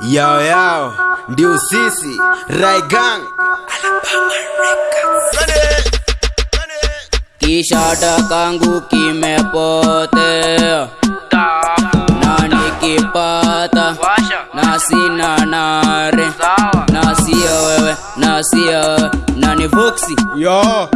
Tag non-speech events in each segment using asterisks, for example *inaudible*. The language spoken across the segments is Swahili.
yao yao. Ndio sisi. Raigang Kishada kangu kimepotea. Na nikipata na sina nare. Na sio wewe na sio wewe. Na ni voksi yo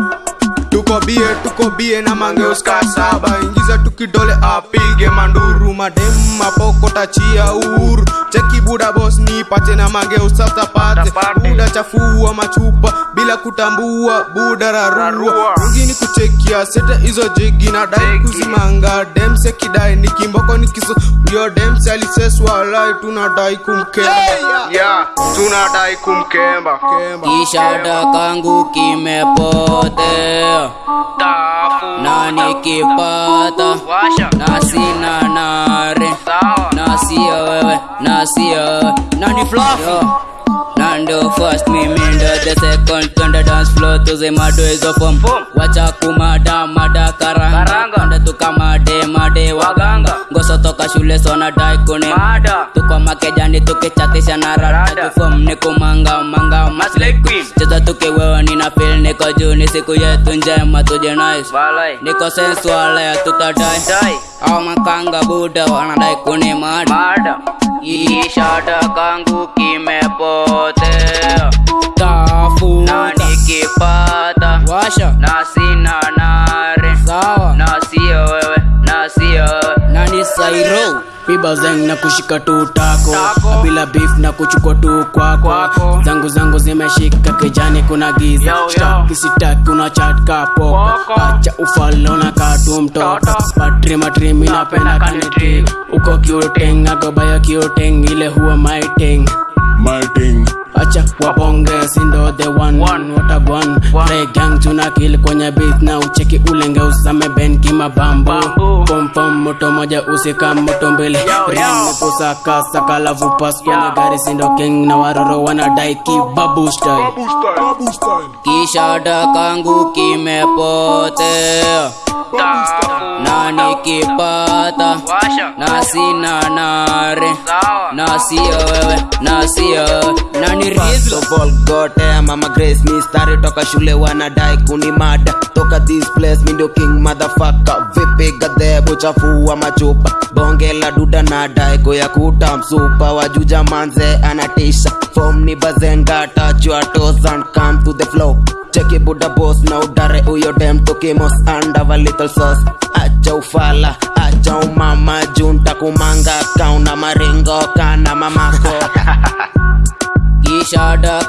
tuko bie tuko bie na mangeuska saba ingiza tukidole apige manduru madem mapoko tachia uhuru cheki buda bos nipate na mangeusa tapate buda chafua machupa bila kutambua buda rarua. Wengine kuchekia seta hizo jigi na dai kuzimanga. Demse kidai ni kimboko ni kiso yo demse aliseswa lai tunadai kumkemba. Yeah, tunadai kumkemba. Kishada kangu kimepotea nikipata na sina nare na sio wewe na sio wewe na ni fluffy na ndo first mimi ndo the second twende dance floor tuzimado hizo form wacha kumada mada karanga. Ndo tukamade made waganga ngoso toka shule sona dai kune tuko makejani tukichatisha na rada tufom ni kumanga manga cheza tukiwewa nina feel niko juu. Ni siku yetu njema tuje nice. Niko sensual ya tutadai au makanga buda wanadai kuni ishada kangu kimepotea pibazeng na kushika tu tako bila beef na kuchukua tu kwako. Zangu zangu zimeshika kijani kuna giza. Kisitaki una chat kapo acha ufalo na katu mtoto. Patri matrimi napenda kanitri uko kiuteng agobaya kiuteng ile huwa maiting Martin. acha wabonge sindo the one. One. watagwan play gang tuna kill kwenye beat na ucheki ulenge usame ben kimabambo pompom moto moja usika moto mbili rini kusaka saka lavu vupas. Kwenye gari sindo king na waroro wanadai kibabu style. Kishada kangu kimepotea. Nani kipata na sina nare. Na sio wewe na mama grace mistari toka shule wanadai kunimada toka this place mi ndio king motherfucker. Vipi chafua machupa. Bonge la duda nadai kuyakuta msupa. Wajuja manze anatisha. Fom ni bazenga tachwa toes and come to the flow cheki buda boss na udare uyo dem tukimos and have a little sauce. Acha ufala acha umama junta kumanga kauna maringo kana mamako *laughs* kishada